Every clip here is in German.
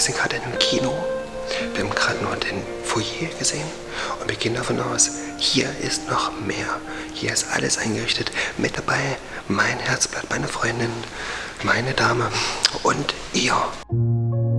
wir sind gerade in einem Kino. Wir haben gerade nur den Foyer gesehen und wir gehen davon aus, hier ist noch mehr. Hier ist alles eingerichtet. Mit dabei mein Herzblatt, meine Freundin, meine Dame und ihr.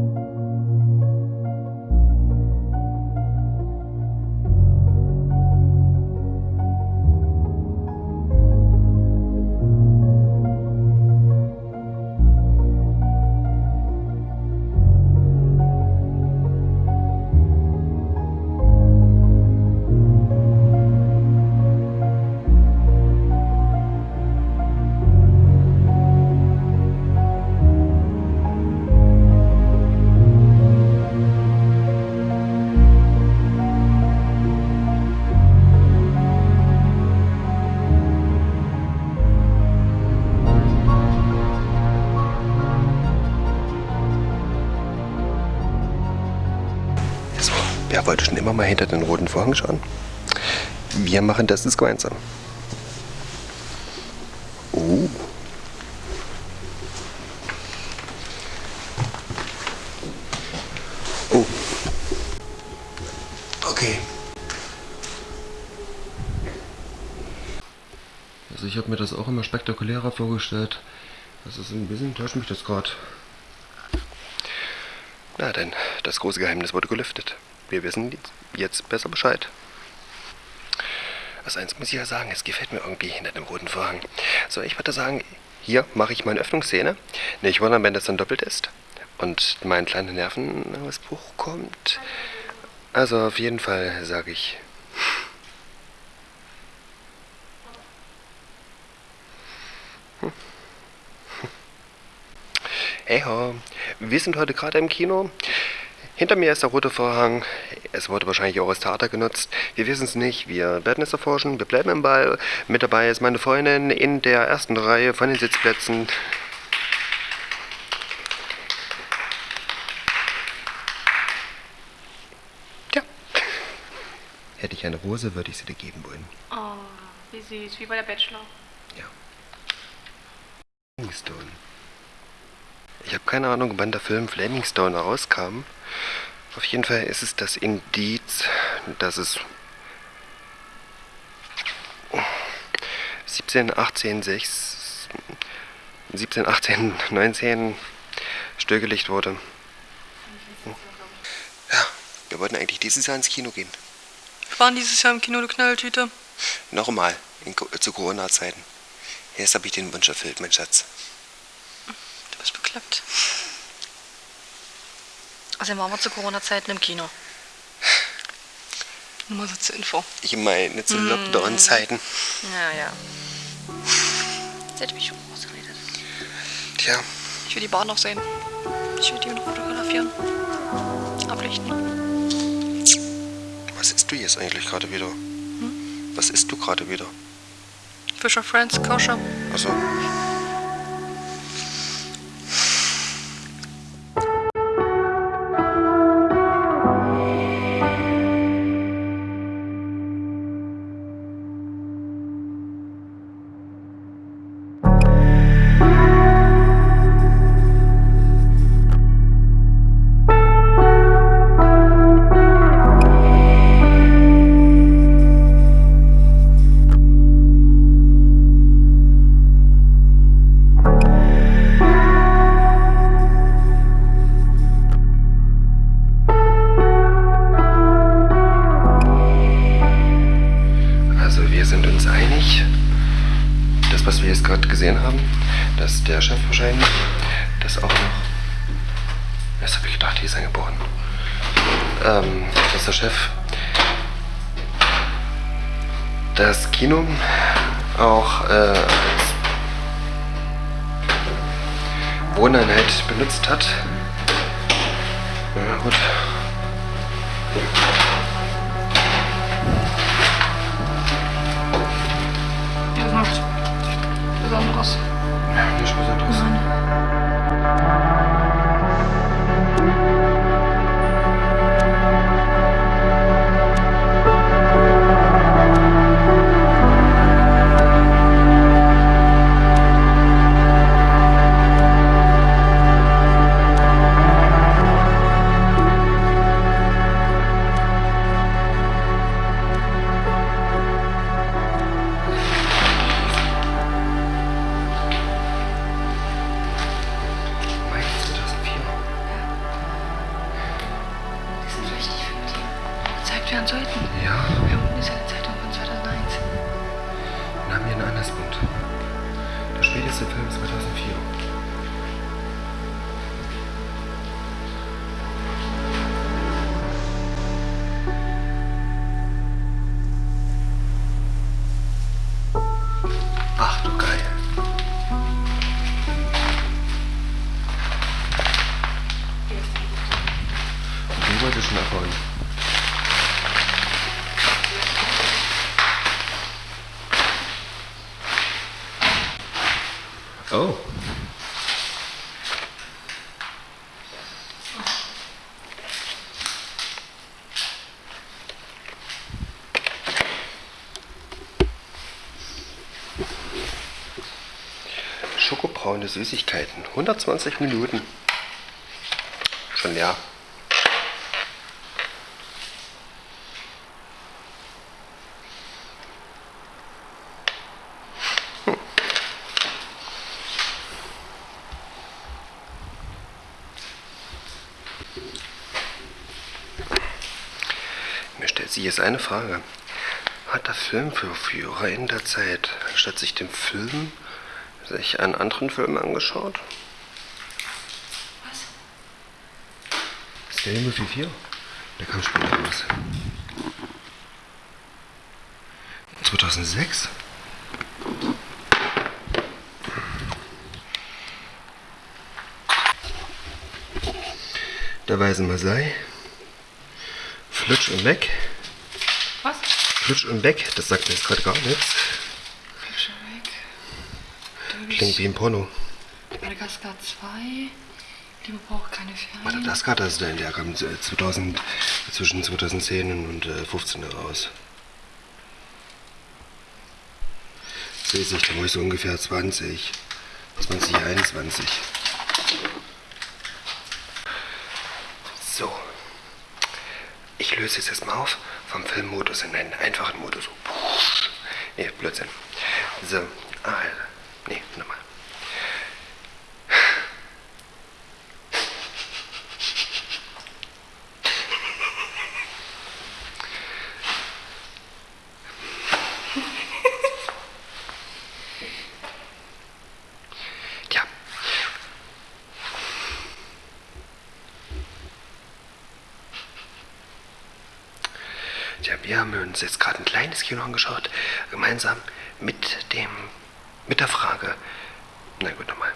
Immer mal hinter den roten Vorhang schauen? Wir machen das jetzt gemeinsam. Oh. Oh. Okay. Also ich habe mir das auch immer spektakulärer vorgestellt. Das ist ein bisschen täuscht mich das gerade. Na denn, das große Geheimnis wurde gelüftet. Wir wissen jetzt besser Bescheid. Also eins muss ich ja sagen, es gefällt mir irgendwie hinter dem roten Vorhang. So, ich würde sagen, hier mache ich meine Öffnungsszene. Nicht wundern, wenn das dann doppelt ist. Und mein kleiner Nervenausbruch kommt. Also auf jeden Fall sage ich... Hey ho, wir sind heute gerade im Kino. Hinter mir ist der rote Vorhang. Es wurde wahrscheinlich auch als Theater genutzt. Wir wissen es nicht. Wir werden es erforschen. Wir bleiben im Ball. Mit dabei ist meine Freundin in der ersten Reihe von den Sitzplätzen. Ja. Hätte ich eine Rose, würde ich sie dir geben wollen. Oh, wie süß, wie bei der Bachelor. Ja. Stone. Ich habe keine Ahnung, wann der Film Flaming Stone rauskam. Auf jeden Fall ist es das Indiz, dass es 17, 18, 6, 17, 18, 19 stillgelegt wurde. Ja, wir wollten eigentlich dieses Jahr ins Kino gehen. Wir waren dieses Jahr im Kino, du Knalltüte. Nochmal, in, zu Corona-Zeiten. Jetzt habe ich den Wunsch erfüllt, mein Schatz. Bekloppt. Also waren wir zu Corona-Zeiten im Kino. Nur mal so zur Info. Ich meine zu Lockdown-Zeiten. Ja, ja. Jetzt hätte ich mich schon ausgeredet. Tja, Ich will die Bar noch sehen. Ich will die noch fotografieren. Ablichten. was isst du jetzt eigentlich gerade wieder? Was isst du gerade wieder? Fisher Friends, koscher. Also, uns einig, das, was wir jetzt gerade gesehen haben, dass der Chef wahrscheinlich das auch noch. Das habe ich gedacht, die ist angeboren. Ähm, dass der Chef das Kino auch äh, als Wohneinheit benutzt hat. Ja, gut. Ja, nicht Herrn Zeuthen? Ja. Wir unten ist eine Zeitung von 2001. Wir haben hier einen Anlasspunkt. Der späteste Film ist 2004. Oh. Schokobraune Süßigkeiten. 120 Minuten. Schon leer. Hm. Sich jetzt eine Frage. Hat der Filmverführer in der Zeit, statt sich dem Film, sich einen anderen Film angeschaut? Was? Scary Movie 4? Der kam später raus. 2006? Der Weise Masai. Flutsch und weg. Was? Flutsch und weg, das sagt mir jetzt gerade gar nichts. Schon weg. Durch Klingt wie ein Porno. Madagaskar 2. Liebe braucht keine Ferien. Madagaskar, das ist der, der kam 2000, zwischen 2010 und äh, 15 raus. Sehe ich, da war ich so ungefähr 20, 2021. So. Ich löse jetzt erstmal auf vom Filmmodus in einen einfachen Modus. Nee, Blödsinn. So, also. Nee, nochmal. Tja, wir haben uns jetzt gerade ein kleines Kino angeschaut, gemeinsam mit dem, mit der Frage. Na gut, nochmal.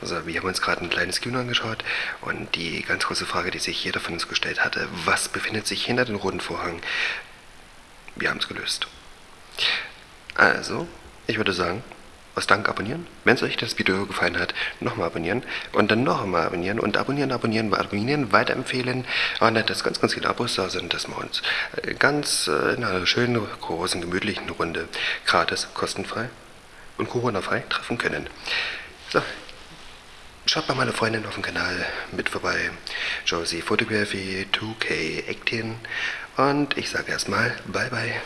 Also, wir haben uns gerade ein kleines Kino angeschaut und die ganz große Frage, die sich jeder von uns gestellt hatte, was befindet sich hinter dem roten Vorhang? Wir haben es gelöst. Also, ich würde sagen, aus Dank abonnieren. Wenn es euch das Video gefallen hat, nochmal abonnieren und dann noch einmal abonnieren und abonnieren, abonnieren, abonnieren, weiterempfehlen. Und dass ganz, ganz viele Abos da sind, dass wir uns äh, ganz äh, in einer schönen, großen, gemütlichen Runde gratis, kostenfrei und Corona-frei treffen können. So, Schaut bei meiner Freundin auf dem Kanal mit vorbei. Josie Photography 2K Acting. Und ich sage erstmal Bye bye.